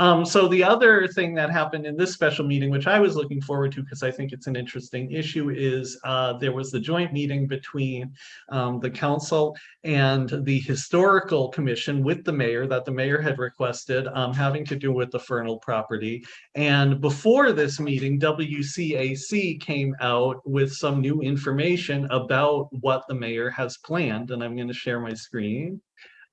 Um, so the other thing that happened in this special meeting, which I was looking forward to because I think it's an interesting issue, is uh, there was the joint meeting between um, the council and the historical commission with the mayor that the mayor had requested um, having to do with the Fernald property. And before this meeting, WCAC came out with some new information about what the mayor has planned. And I'm going to share my screen.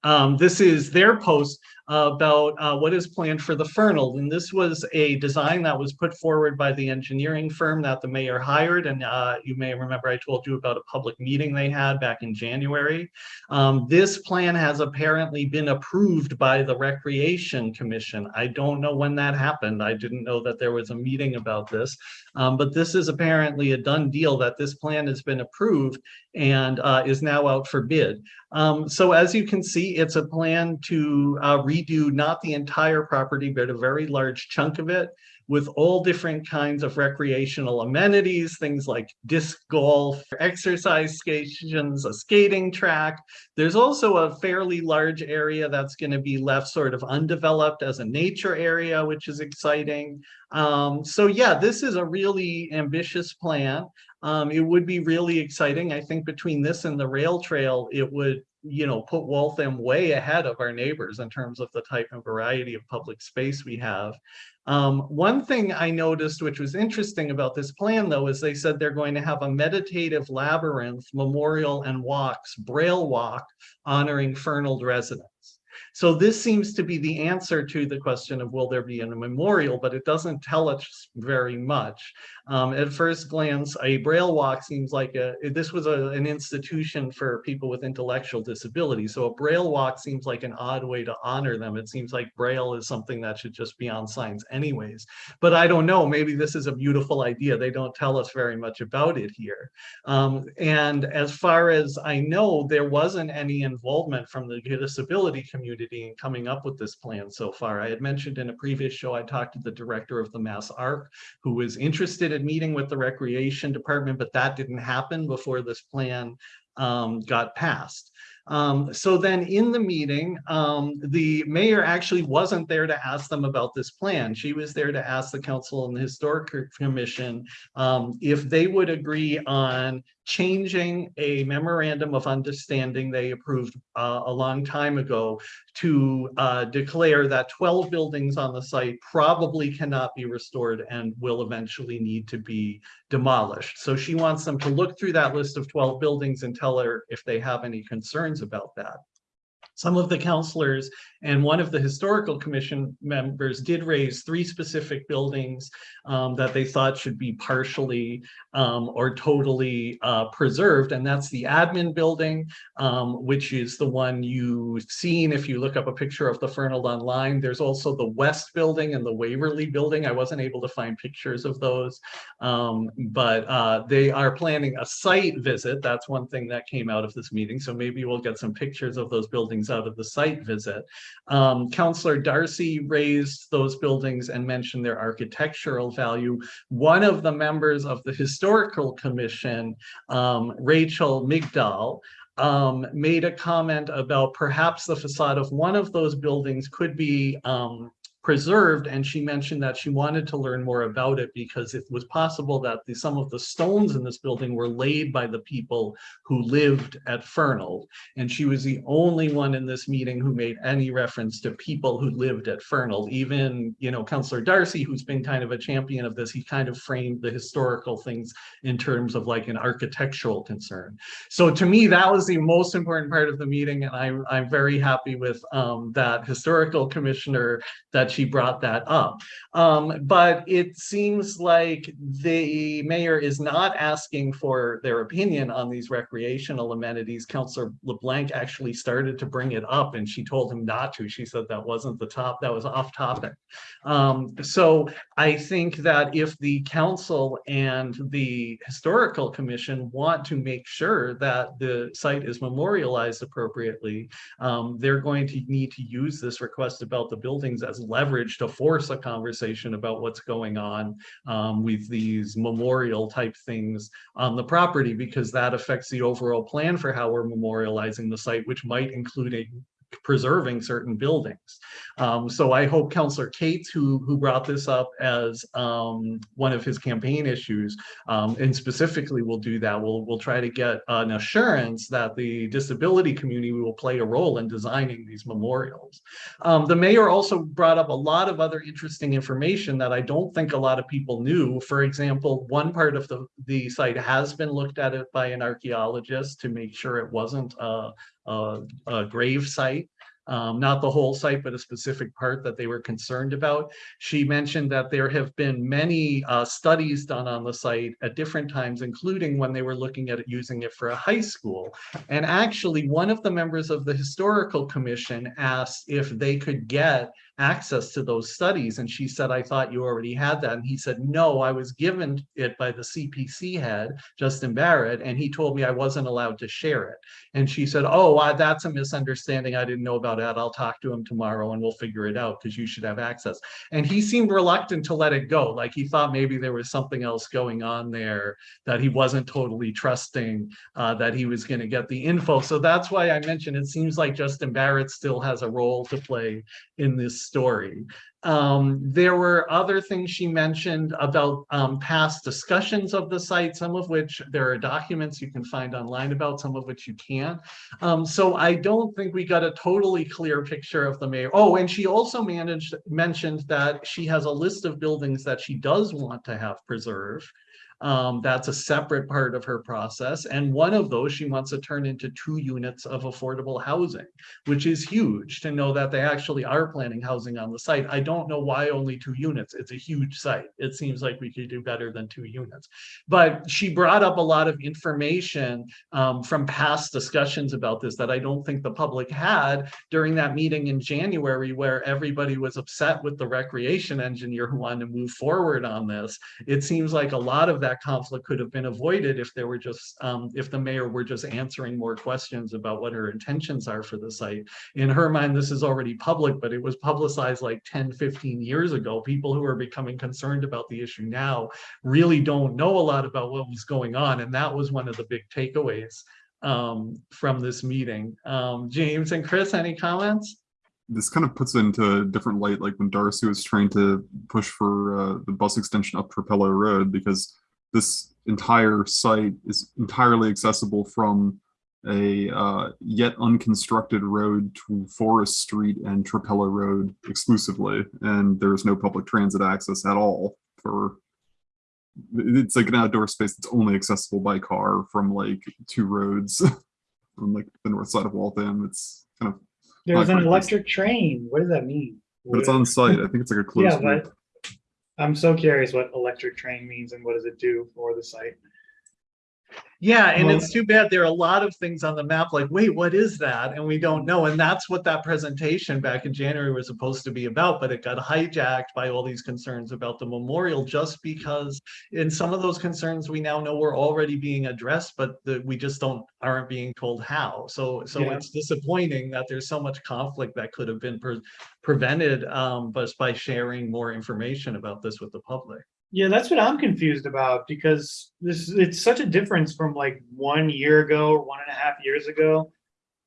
Um, this is their post about uh, what is planned for the Fernald. And this was a design that was put forward by the engineering firm that the mayor hired. And uh, you may remember I told you about a public meeting they had back in January. Um, this plan has apparently been approved by the Recreation Commission. I don't know when that happened. I didn't know that there was a meeting about this. Um, but this is apparently a done deal that this plan has been approved and uh, is now out for bid. Um, so as you can see, it's a plan to uh, redo not the entire property, but a very large chunk of it with all different kinds of recreational amenities, things like disc golf, exercise stations, a skating track. There's also a fairly large area that's going to be left sort of undeveloped as a nature area, which is exciting. Um, so yeah, this is a really ambitious plan. Um, it would be really exciting. I think between this and the rail trail, it would you know, put Waltham way ahead of our neighbors in terms of the type and variety of public space we have. Um, one thing I noticed, which was interesting about this plan, though, is they said they're going to have a meditative labyrinth memorial and walks, braille walk, honoring Fernald residents. So this seems to be the answer to the question of will there be a memorial, but it doesn't tell us very much. Um, at first glance, a Braille walk seems like a, this was a, an institution for people with intellectual disabilities. So a Braille walk seems like an odd way to honor them. It seems like Braille is something that should just be on signs anyways. But I don't know, maybe this is a beautiful idea. They don't tell us very much about it here. Um, and as far as I know, there wasn't any involvement from the disability community community in coming up with this plan so far. I had mentioned in a previous show, I talked to the director of the Mass Arc, who was interested in meeting with the Recreation Department, but that didn't happen before this plan um, got passed. Um, so then in the meeting, um, the mayor actually wasn't there to ask them about this plan. She was there to ask the council and the historic commission um, if they would agree on changing a memorandum of understanding they approved uh, a long time ago to uh, declare that 12 buildings on the site probably cannot be restored and will eventually need to be demolished. So she wants them to look through that list of 12 buildings and tell her if they have any concerns about that. Some of the counselors and one of the historical commission members did raise three specific buildings um, that they thought should be partially um, or totally uh, preserved. And that's the admin building, um, which is the one you've seen if you look up a picture of the Fernald online. There's also the West building and the Waverly building. I wasn't able to find pictures of those, um, but uh, they are planning a site visit. That's one thing that came out of this meeting. So maybe we'll get some pictures of those buildings out of the site visit. Um, Councillor Darcy raised those buildings and mentioned their architectural value. One of the members of the Historical Commission, um, Rachel Migdal, um, made a comment about perhaps the facade of one of those buildings could be um, preserved and she mentioned that she wanted to learn more about it because it was possible that the, some of the stones in this building were laid by the people who lived at Fernald. And she was the only one in this meeting who made any reference to people who lived at Fernald. Even you know Councillor Darcy who's been kind of a champion of this he kind of framed the historical things in terms of like an architectural concern. So to me that was the most important part of the meeting and I'm, I'm very happy with um, that historical commissioner that she brought that up. Um, but it seems like the mayor is not asking for their opinion on these recreational amenities. Councillor LeBlanc actually started to bring it up and she told him not to. She said that wasn't the top, that was off topic. Um, so I think that if the council and the historical commission want to make sure that the site is memorialized appropriately, um, they're going to need to use this request about the buildings as leverage leverage to force a conversation about what's going on um, with these memorial type things on the property because that affects the overall plan for how we're memorializing the site, which might include preserving certain buildings. Um, so I hope Councillor Cates, who, who brought this up as um, one of his campaign issues, um, and specifically will do that, we'll, we'll try to get an assurance that the disability community will play a role in designing these memorials. Um, the mayor also brought up a lot of other interesting information that I don't think a lot of people knew. For example, one part of the, the site has been looked at it by an archaeologist to make sure it wasn't a, a, a grave site um, not the whole site, but a specific part that they were concerned about. She mentioned that there have been many uh, studies done on the site at different times, including when they were looking at using it for a high school. And actually, one of the members of the historical commission asked if they could get access to those studies. And she said, I thought you already had that. And he said, no, I was given it by the CPC head, Justin Barrett, and he told me I wasn't allowed to share it. And she said, oh, that's a misunderstanding. I didn't know about that. I'll talk to him tomorrow and we'll figure it out because you should have access. And he seemed reluctant to let it go. Like he thought maybe there was something else going on there that he wasn't totally trusting uh, that he was going to get the info. So that's why I mentioned it seems like Justin Barrett still has a role to play in this story. Um, there were other things she mentioned about um, past discussions of the site, some of which there are documents you can find online about, some of which you can't. Um, so I don't think we got a totally clear picture of the mayor. Oh, and she also managed mentioned that she has a list of buildings that she does want to have preserved. Um, that's a separate part of her process. And one of those she wants to turn into two units of affordable housing, which is huge to know that they actually are planning housing on the site. I don't know why only two units. It's a huge site. It seems like we could do better than two units. But she brought up a lot of information um, from past discussions about this that I don't think the public had during that meeting in January where everybody was upset with the recreation engineer who wanted to move forward on this. It seems like a lot of that that conflict could have been avoided if there were just um, if the mayor were just answering more questions about what her intentions are for the site. In her mind, this is already public, but it was publicized like 10, 15 years ago. People who are becoming concerned about the issue now really don't know a lot about what was going on. And that was one of the big takeaways um, from this meeting. Um, James and Chris, any comments? this kind of puts it into a different light, like when Darcy was trying to push for uh, the bus extension up Trapelo Road, because this entire site is entirely accessible from a uh, yet unconstructed road to Forest Street and Trapelo Road exclusively, and there's no public transit access at all for it's like an outdoor space that's only accessible by car from like two roads from like the north side of Waltham. It's kind of there's an electric train. What does that mean? But it's on site. I think it's like a closed yeah, but I'm so curious what electric train means and what does it do for the site. Yeah, and well, it's too bad there are a lot of things on the map like, wait, what is that? And we don't know. And that's what that presentation back in January was supposed to be about, but it got hijacked by all these concerns about the memorial just because in some of those concerns we now know were already being addressed, but the, we just don't aren't being told how. So so yeah. it's disappointing that there's so much conflict that could have been pre prevented um, but by sharing more information about this with the public. Yeah, that's what I'm confused about because this it's such a difference from like one year ago or one and a half years ago,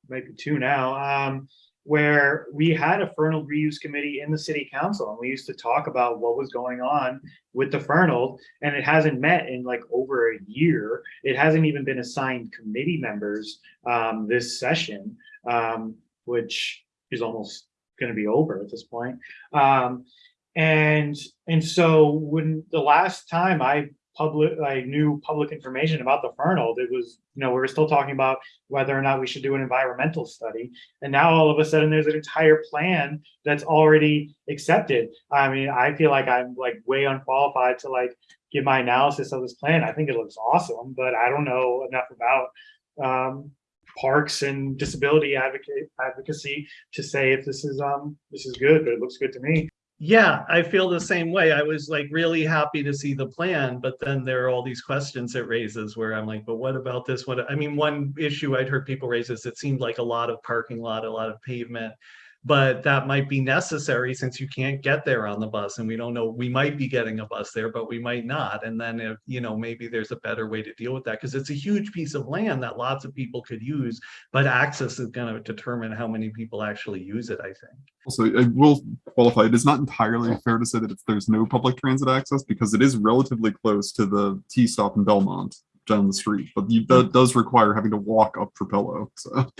maybe two now, um, where we had a Fernald reuse committee in the city council and we used to talk about what was going on with the Fernald and it hasn't met in like over a year. It hasn't even been assigned committee members um, this session, um, which is almost going to be over at this point. Um, and and so when the last time I public I knew public information about the Fernald, it was you know we were still talking about whether or not we should do an environmental study, and now all of a sudden there's an entire plan that's already accepted. I mean, I feel like I'm like way unqualified to like give my analysis of this plan. I think it looks awesome, but I don't know enough about um, parks and disability advocate advocacy to say if this is um this is good, but it looks good to me. Yeah, I feel the same way. I was like really happy to see the plan, but then there are all these questions it raises where I'm like, but what about this? What I mean, one issue I'd heard people raise is it seemed like a lot of parking lot, a lot of pavement. But that might be necessary since you can't get there on the bus and we don't know, we might be getting a bus there, but we might not. And then if, you know, maybe there's a better way to deal with that because it's a huge piece of land that lots of people could use, but access is going to determine how many people actually use it, I think. Also, I uh, will qualify, it is not entirely fair to say that if there's no public transit access because it is relatively close to the T stop in Belmont down the street, but you, that mm. does require having to walk up Trapelo, so.